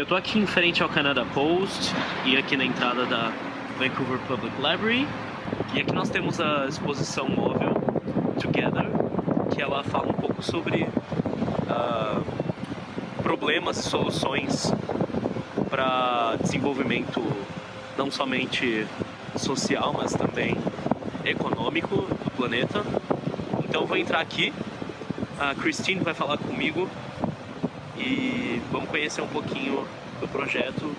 Eu tô aqui em frente ao Canada Post e aqui na entrada da Vancouver Public Library. E aqui nós temos a exposição móvel Together, que ela fala um pouco sobre uh, problemas e soluções para desenvolvimento não somente social, mas também econômico do planeta. Então vou entrar aqui, a Christine vai falar comigo e vamos conhecer um pouquinho do projeto,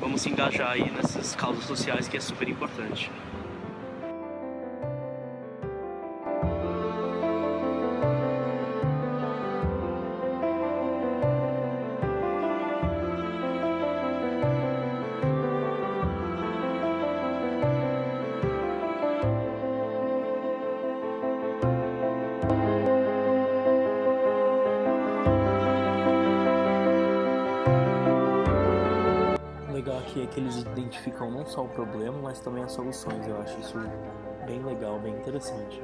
vamos se engajar aí nessas causas sociais que é super importante. Legal aqui é que eles identificam não só o problema, mas também as soluções. Eu acho isso bem legal, bem interessante.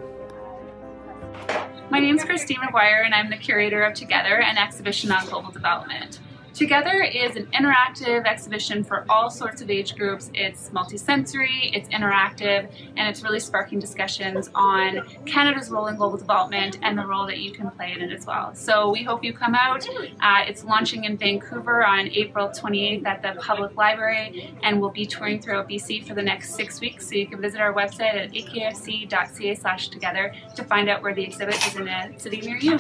My name is Christine McGuire and I'm the curator of Together, an exhibition on global development. Together is an interactive exhibition for all sorts of age groups. It's multisensory, it's interactive, and it's really sparking discussions on Canada's role in global development and the role that you can play in it as well. So we hope you come out. Uh, it's launching in Vancouver on April 28th at the Public Library, and we'll be touring throughout BC for the next six weeks. So you can visit our website at akfc.ca together to find out where the exhibit is in a city near you.